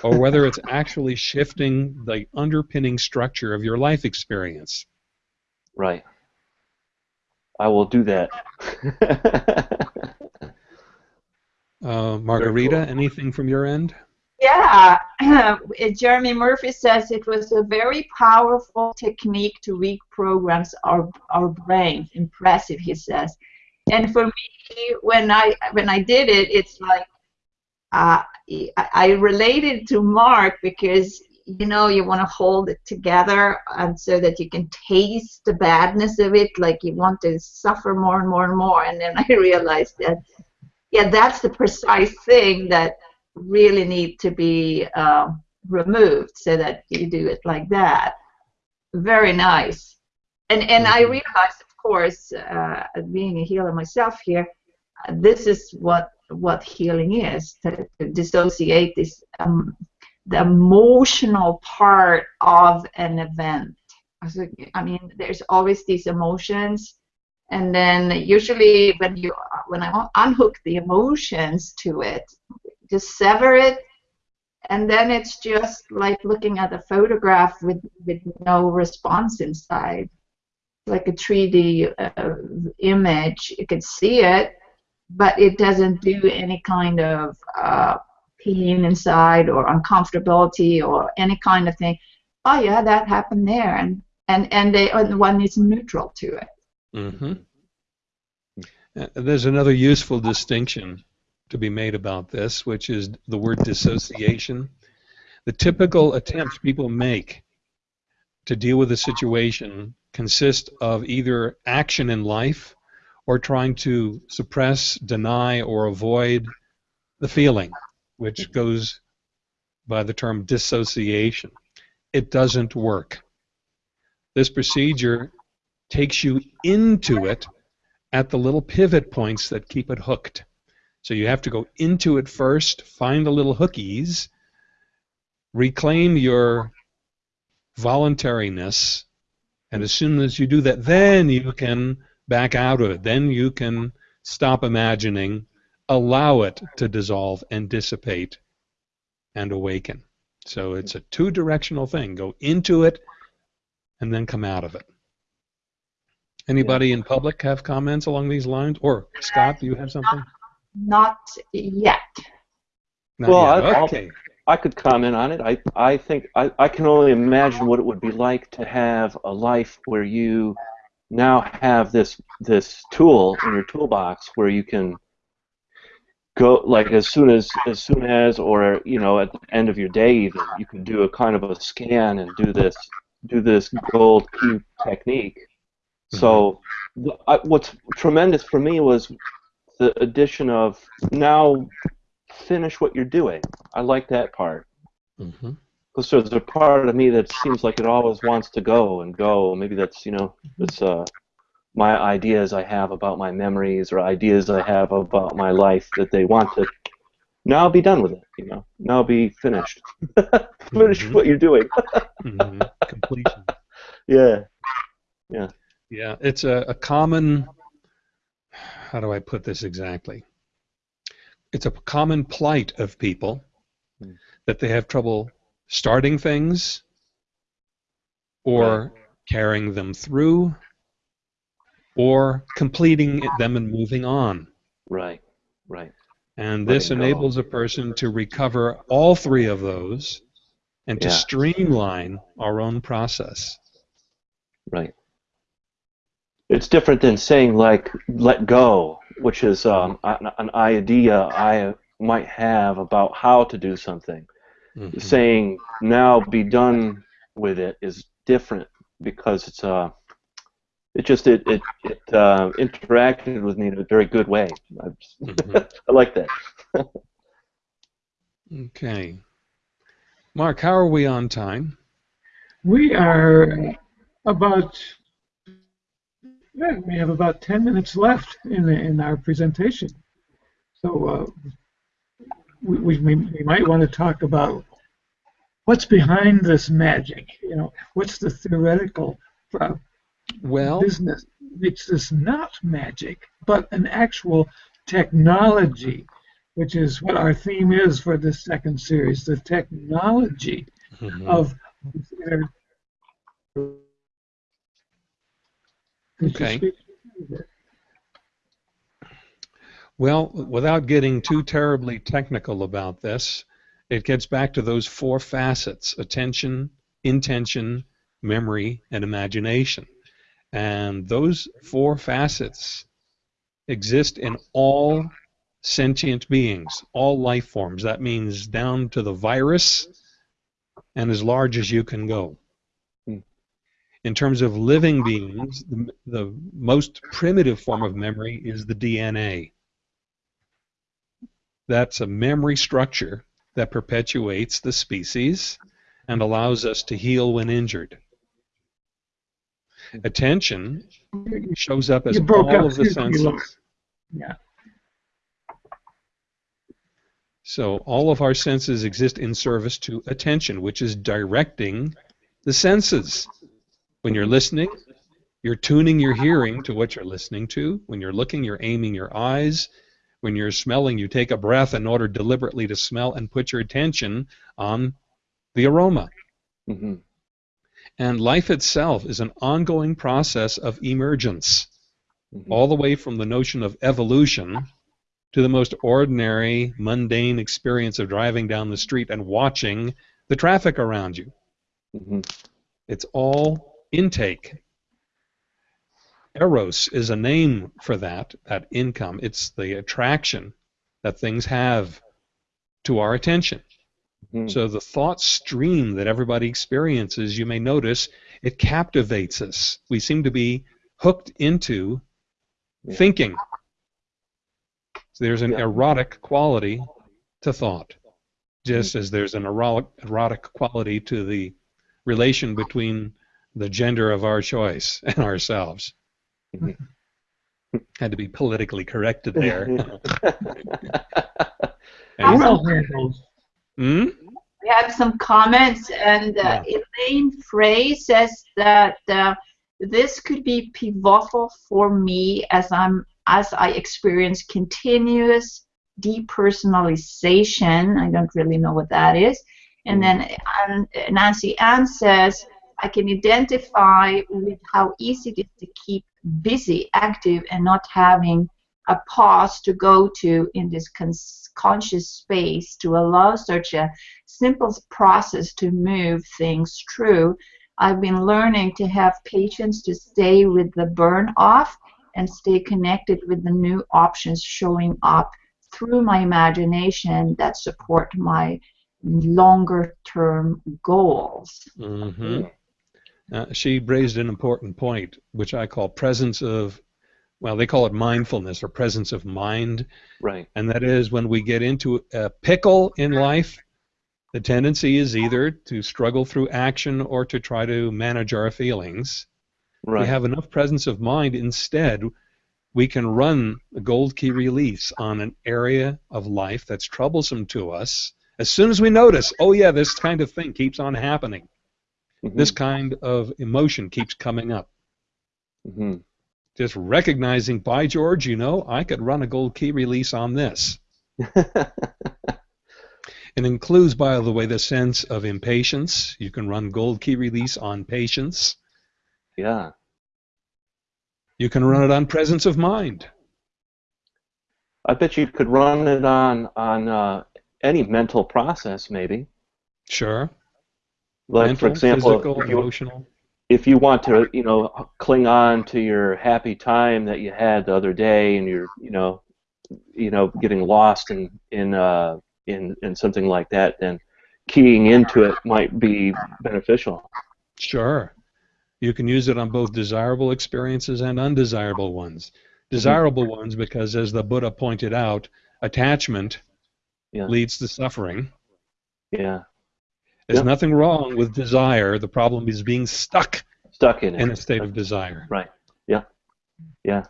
or whether it's actually shifting the underpinning structure of your life experience. Right. I will do that. Uh, Margarita, anything from your end? Yeah, Jeremy Murphy says it was a very powerful technique to reprograms our our brain. Impressive, he says. And for me, when I when I did it, it's like uh, I, I related to Mark because you know you want to hold it together and so that you can taste the badness of it, like you want to suffer more and more and more. And then I realized that yeah, that's the precise thing that really need to be uh, removed so that you do it like that. Very nice. And and I Mhm. realized, of course, uh, being a healer myself here, this is what what healing is to, dissociate this um, the emotional part of an event. I mean, there's always these emotions, and then usually when you when I unhook the emotions to it, just sever it and then it's just like looking at a photograph with with no response inside like a 3d uh, image you can see it but it doesn't do any kind of uh, pain inside or uncomfortability or any kind of thing. Oh yeah that happened there. And and and they and one is neutral to it. Hmm There's another useful distinction to be made about this, which is the word dissociation. The typical attempts people make to deal with a situation consist of either action in life or trying to suppress, deny, or avoid the feeling, which goes by the term dissociation. It doesn't work. This procedure takes you into it at the little pivot points that keep it hooked. So you have to go into it first, find the little hookies, reclaim your voluntariness, and as soon as you do that, then you can back out of it. Then you can stop imagining, allow it to dissolve and dissipate and awaken. So it's a two directional thing. Go into it and then come out of it. Anybody in public have comments along these lines? Or Scott, do you have something? not yet Not Well, yet. I- okay. I could comment on it. I, I think I, I can only imagine what it would be like to have a life where you now have this this tool in your toolbox where you can go like as soon as as soon as or you know at the end of your day even you can do a kind of a scan and do this do this gold key technique. So I, what's tremendous for me was the addition of now finish what you're doing. I like that part. hmm Because there's a part of me that seems like it always wants to go and go. Maybe that's you know it's uh my ideas I have about my memories or ideas I have about my life that they want to now be done with it. You know, now be finished. Finish Mhm. what you're doing. hmm Completion. yeah. Yeah, yeah. it's a, a common. How do I put this exactly? It's a common plight of people Hmm. that they have trouble starting things or carrying them through or completing them and moving on. Right. Right. And this Letting go. enables a person to recover all three of those and to streamline our own process. Right. It's different than saying like let go, which is um, an, an idea I might have about how to do something. Mhm. Saying now be done with it is different because it's uh, it just it it, it uh, interacted with me in a very good way. I, just- Mhm. I like that. Okay. Mark, how are we on time? We are about, yeah, we have about 10 minutes left in, the, in our presentation. So uh, we, we, we might want to talk about what's behind this magic. You know, what's the theoretical uh, Well, business makes this not magic, but an actual technology, which is what our theme is for this second series, the technology mhm. of Okay. well, without getting too terribly technical about this, it gets back to those four facets: attention, intention, memory, and imagination. And those four facets exist in all sentient beings, all life forms. That means down to the virus and as large as you can go. Hmm. In terms of living beings, the, the most primitive form of memory is the DNA. That's a memory structure that perpetuates the species and allows us to heal when injured. Attention shows up as all up. of the Excuse me, Lois. senses. Yeah. So all of our senses exist in service to attention, which is directing the senses. When you're listening, you're tuning your hearing to what you're listening to. When you're looking, you're aiming your eyes. When you're smelling, you take a breath in order deliberately to smell and put your attention on the aroma. hmm And life itself is an ongoing process of emergence, hmm all the way from the notion of evolution to the most ordinary, mundane experience of driving down the street and watching the traffic around you. hmm It's all intake. Eros is a name for that, that income. It's the attraction that things have to our attention. hmm So the thought stream that everybody experiences, you may notice, it captivates us. We seem to be hooked into Yeah. thinking. So there's an Yeah. erotic quality to thought, just as there's an erotic, erotic quality to the relation between the gender of our choice and ourselves. Had to be politically corrected there. Awesome. Hmm? We have some comments, and uh, Elaine Frey says that uh, this could be pivotal for me as I'm as I experience continuous depersonalization. I don't really know what that is. And then um, Nancy Ann says I can identify with how easy it is to keep busy, active, and not having a pause to go to in this cons- conscious space to allow such a simple process to move things through. I've been learning to have patience to stay with the burn off and stay connected with the new options showing up through my imagination that support my longer term goals. hmm Uh, she raised an important point, which I call presence of, well, they call it mindfulness or presence of mind. right. And that is when we get into a pickle in life, the tendency is either to struggle through action or to try to manage our feelings. Right. We have enough presence of mind instead. We can run a gold key release on an area of life that's troublesome to us. As soon as we notice, oh yeah, this kind of thing keeps on happening Mhm. this kind of emotion keeps coming up. Mhm. Just recognizing, by George, you know, I could run a gold key release on this. It includes, by the way, the sense of impatience. You can run gold key release on patience. yeah. You can run it on presence of mind. I bet you could run it on on uh, any mental process, maybe. Sure. Like Mental, for example, physical, if you, emotional. if you want to, you know, cling on to your happy time that you had the other day, and you're, you know, you know, getting lost in in uh, in in something like that, then keying into it might be beneficial. Sure. You can use it on both desirable experiences and undesirable ones. Desirable ones because, as the Buddha pointed out, attachment Yeah. leads to suffering. Yeah, There's Yeah. nothing wrong with desire. The problem is being stuck stuck in it. in a state of desire. Right. Yeah. Yeah.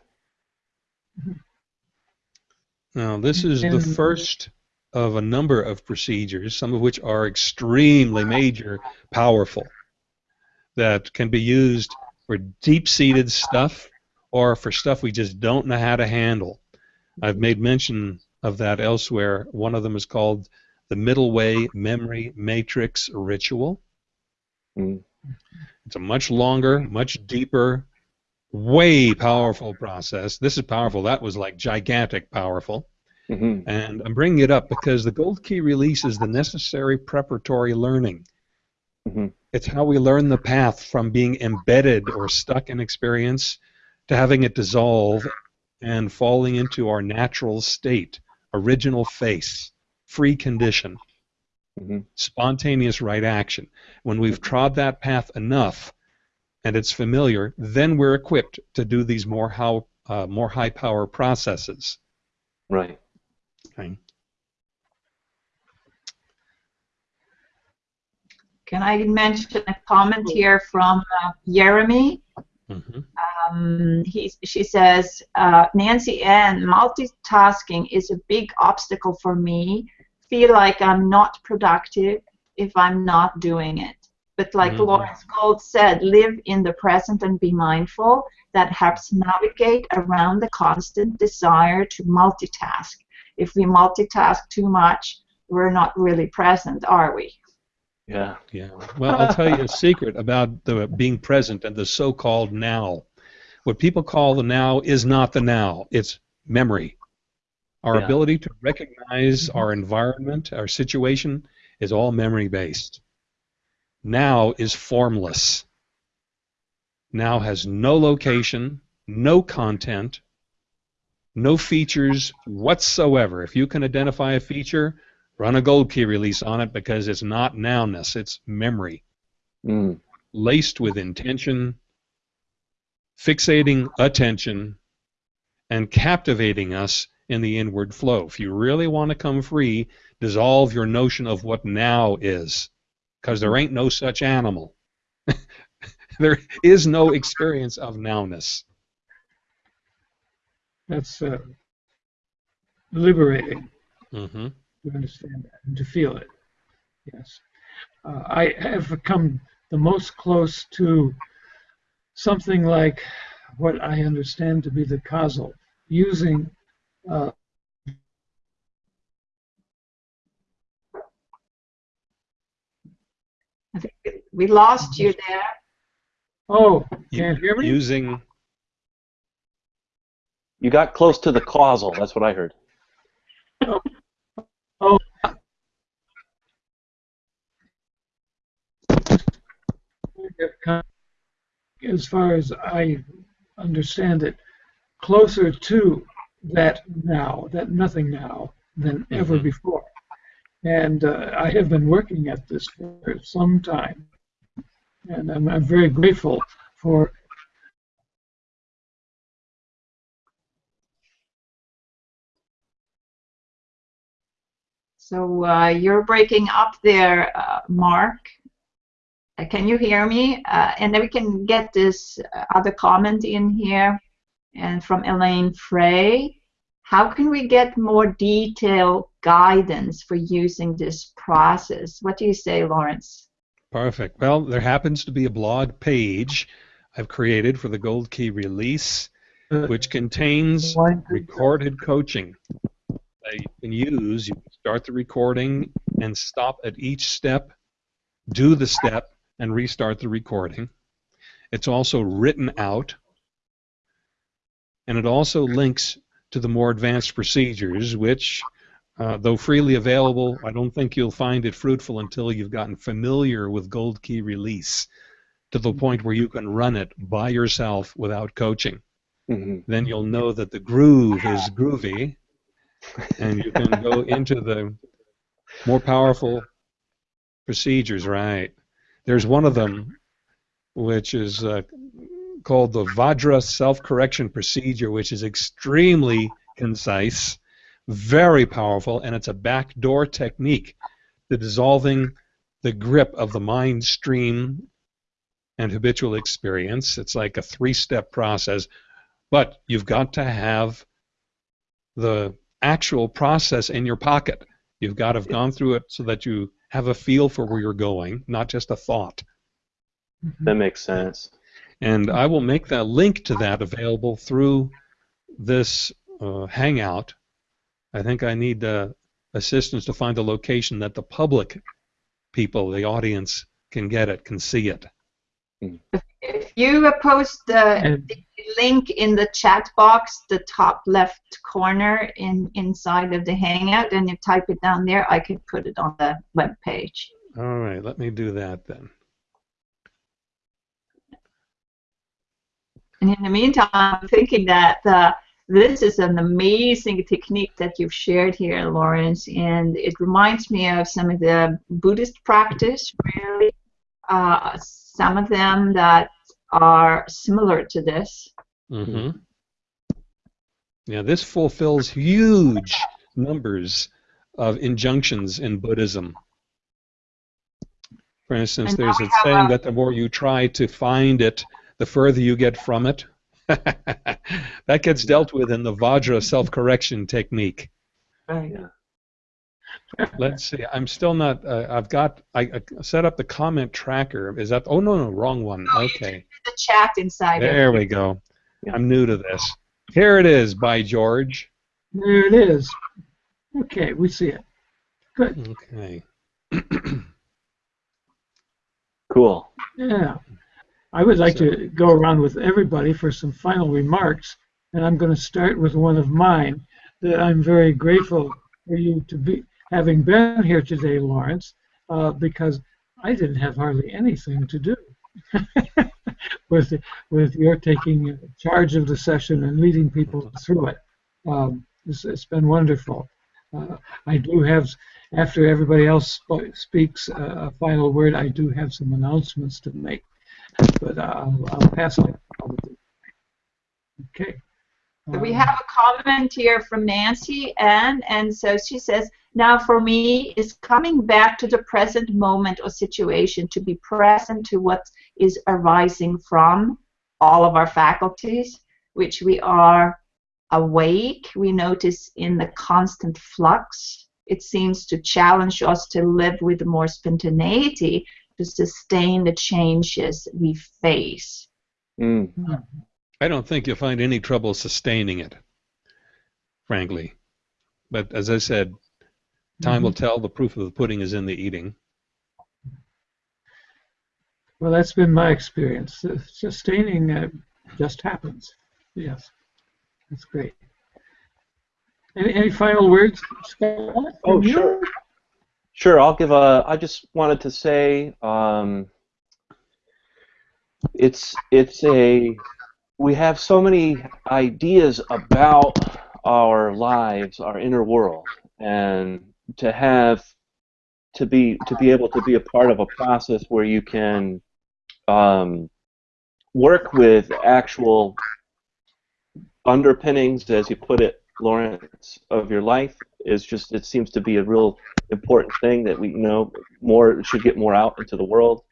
Now, this is the first of a number of procedures, some of which are extremely major, powerful, that can be used for deep-seated stuff or for stuff we just don't know how to handle. I've made mention of that elsewhere. One of them is called the Middle Way Memory Matrix Ritual. Mm. It's a much longer, much deeper, way powerful process. This is powerful. That was like gigantic powerful. hmm And I'm bringing it up because the gold key release is the necessary preparatory learning. Mhm. It's how we learn the path from being embedded or stuck in experience to having it dissolve and falling into our natural state, original face, free condition, hmm spontaneous right action. When we've trod that path enough and it's familiar, then we're equipped to do these more how uh, more high power processes. Right. Okay. Can I mention a comment here from uh, Jeremy? hmm Um, he, she says, uh, Nancy Ann, multitasking is a big obstacle for me. Feel like I'm not productive if I'm not doing it. But like Mhm. Lawrence Gold said, live in the present and be mindful. That helps navigate around the constant desire to multitask. If we multitask too much, we're not really present, are we? Yeah. Yeah. Well, I'll tell you a secret about the being present and the so-called now. What people call the now is not the now. It's memory. Our Yeah. ability to recognize our environment, our situation, is all memory-based. Now is formless. Now has no location, no content, no features whatsoever. If you can identify a feature, run a gold key release on it because it's not nowness, it's memory, Mm. laced with intention, fixating attention, and captivating us in the inward flow. If you really want to come free, dissolve your notion of what now is, because there ain't no such animal. there is no experience of nowness. That's uh, liberating hmm to understand that and to feel it. Yes. Uh, I have come the most close to something like what I understand to be the causal, using uh, I think we lost you there. oh, can't hear me? Using You got close to the causal. That's what I heard. have come, as far as I understand it, closer to that now, that nothing now, than ever Mhm. before. And uh, I have been working at this for some time. And I'm, I'm very grateful for So uh, you're breaking up there, uh, Mark. Uh, can you hear me? Uh, and then we can get this uh, other comment in here, and from Elaine Frey. How can we get more detailed guidance for using this process? What do you say, Lawrence? Perfect. Well, there happens to be a blog page I've created for the Gold Key release, uh, which contains recorded coaching that you can use. You can start the recording and stop at each step, do the step, and restart the recording. It's also written out, and it also links to the more advanced procedures, which, uh, though freely available, I don't think you'll find it fruitful until you've gotten familiar with Gold Key Release to the point where you can run it by yourself without coaching hmm then you'll know that the groove is groovy, and you can go into the more powerful procedures. Right? There's one of them, which is uh, called the Vajra self-correction procedure, which is extremely concise, very powerful, and it's a backdoor technique to dissolving the grip of the mind stream and habitual experience. It's like a three-step process but you've got to have the actual process in your pocket. You've got to have gone through it so that you have a feel for where you're going, not just a thought. That makes sense. And I will make that link to that available through this uh, Hangout. I think I need uh, assistance to find a location that the public people, the audience, can get it, can see it. If you uh, post the, the link in the chat box, the top left corner in inside of the Hangout, and you type it down there, I could put it on the web page. All right, let me do that then. And in the meantime, I'm thinking that uh, this is an amazing technique that you've shared here, Lawrence, and it reminds me of some of the Buddhist practice, really. Uh, some of them that are similar to this. hmm Yeah, this fulfills huge numbers of injunctions in Buddhism. For instance, there's a saying that the more you try to find it, the further you get from it. that gets dealt with in the Vajra self-correction technique. Right. Yeah. Let's see. I'm still not. Uh, I've got. I, I set up the comment tracker. Is that? Oh no, no, wrong one. No, Okay. The chat inside. it. There we go. Yeah. I'm new to this. Here it is, by George. There it is. Okay, we see it. Good. Okay. Cool. Yeah. I would like to go around with everybody for some final remarks, and I'm going to start with one of mine that I'm very grateful for you to be having been here today, Lawrence, uh, because I didn't have hardly anything to do with with your taking charge of the session and leading people through it. Um, it's, it's been wonderful. Uh, I do have, after everybody else sp- speaks uh, a final word, I do have some announcements to make, but uh, I'll, I'll pass it. Okay. We Um, have a comment here from Nancy Ann, and so she says, now for me is coming back to the present moment or situation to be present to what is arising from all of our faculties, which we are awake. We notice in the constant flux. It seems to challenge us to live with more spontaneity to sustain the changes we face. Mm. I don't think you'll find any trouble sustaining it, frankly. But as I said, time will tell. The proof of the pudding is in the eating. Well, that's been my experience. Sustaining uh, just happens. Yes, that's great. Any, any final words, Scott? Oh, from you? sure. Sure, I'll give a. I just wanted to say, um, it's it's a. We have so many ideas about our lives, our inner world, and to have to be to be able to be a part of a process where you can um, work with actual underpinnings, as you put it, Lawrence, of your life is just it seems to be a real important thing that we you know more should get more out into the world,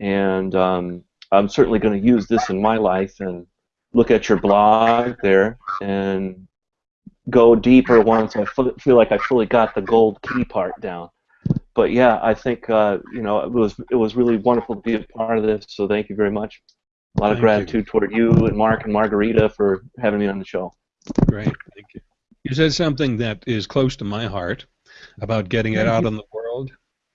and um, I'm certainly going to use this in my life and look at your blog there and go deeper once I feel like I fully got the gold key part down. But yeah, I think uh, you know it was it was really wonderful to be a part of this. So thank you very much. A lot of Thank you. gratitude toward you and Mark and Margarita for having me on the show. Great, you. Said something that is close to my heart about getting it out in the world.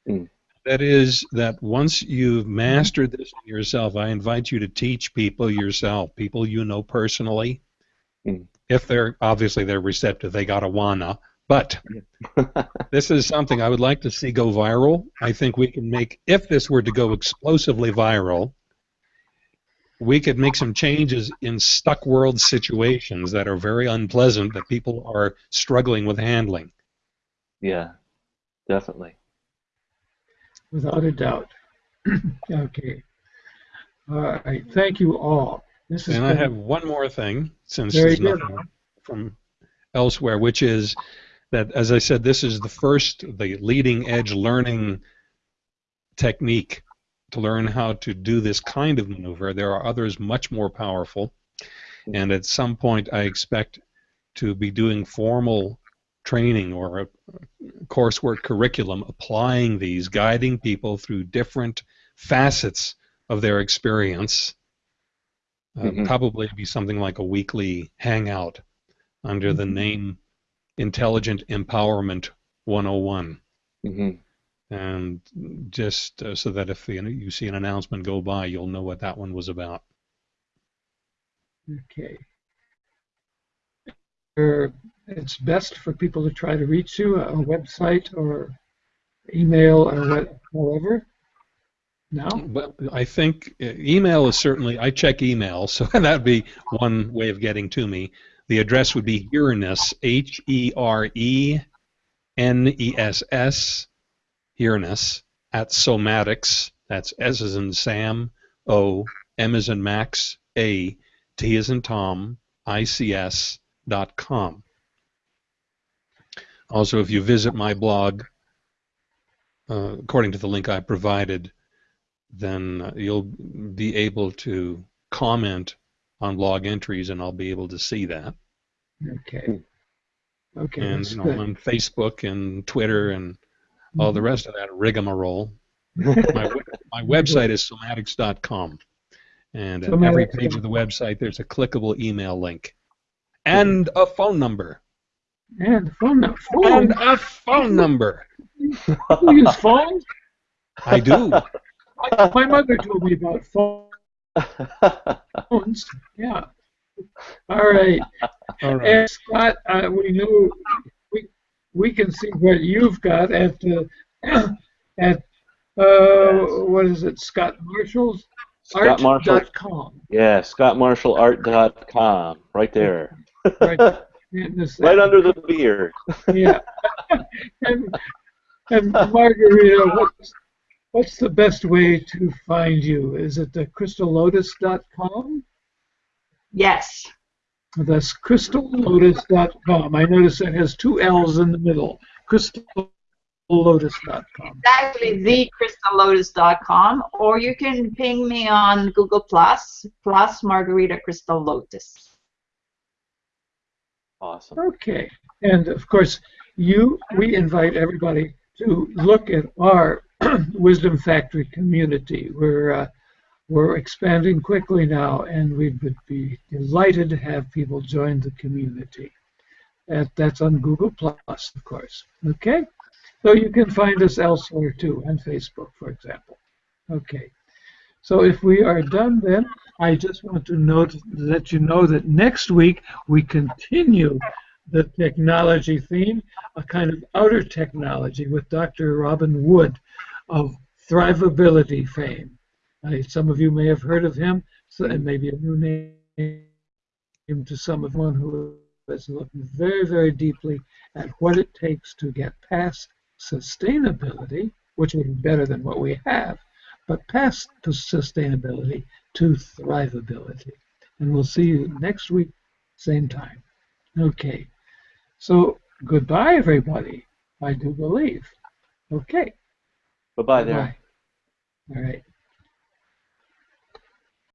Mm. That is that once you've mastered this in yourself, I invite you to teach people yourself, people you know personally. Mm. If they're obviously they're receptive, they gotta wanna. But this is something I would like to see go viral. I think we can make if this were to go explosively viral, we could make some changes in stuck world situations that are very unpleasant that people are struggling with handling. yeah, definitely. Without a doubt. okay. All right. Thank you all. This has And I have one more thing, since there's good. nothing from elsewhere, which is that, as I said, this is the first, the leading edge learning technique to learn how to do this kind of maneuver. There are others much more powerful, and at some point I expect to be doing formal training or a coursework curriculum applying these, guiding people through different facets of their experience. Uh, Mhm. Probably be something like a weekly hangout under the Mhm. name Intelligent Empowerment 101 hmm and just uh, so that if you, know, you see an announcement go by, you'll know what that one was about. Okay. Er, it's best for people to try to reach you, on a website or email or what, however. No? But I think uh, email is certainly, I check email, so that'd be one way of getting to me. The address would be Hereness, H E R E N E S S, Hereness, at Somatics, that's S as in Sam, O, M as in Max, A, T as in Tom, ICS dot com. Also, if you visit my blog, uh, according to the link I provided, then uh, you'll be able to comment on blog entries and I'll be able to see that. Okay. Okay, and you know, on Facebook and Twitter and all the rest of that rigmarole. my, my website is somatics.com. And at every page of the website, there's a clickable email link and a phone number. And a phone number. And a phone number. You use phones? I do. My, my mother told me about phones. Yeah. All right. All right. And Scott, uh, we know we we can see what you've got at the at uh, what is it? Scott Marshall's Scott Marshall. art.com. Yeah, scottmarshallart.com, right there, Right, in right under the beard. Yeah. and, and Margarita, what's what's the best way to find you? Is it the crystallotus.com? Yes. That's crystallotus.com. I notice it has two L's in the middle. crystallotus.com. Exactly, thecrystallotus.com, or you can ping me on Google Plus plus Margarita Crystal Lotus. Awesome. Okay. And of course, you we invite everybody to look at our Wisdom Factory community. We're uh, we're expanding quickly now, and we would be delighted to have people join the community. That, that's on Google Plus, of course. Okay. So you can find us elsewhere too, on Facebook, for example. Okay. So if we are done then, I just want to note, let you know that next week we continue the technology theme, a kind of outer technology with Dr. Robin Wood of Thrivability fame. Some of you may have heard of him, so it hmm. may be a new name to some of one who is looking very, very deeply at what it takes to get past sustainability, which would be better than what we have, but past to sustainability to thrivability. And we'll see you next week, same time. Okay. So goodbye, everybody. I do believe. Okay. Bye bye there. Bye. All right.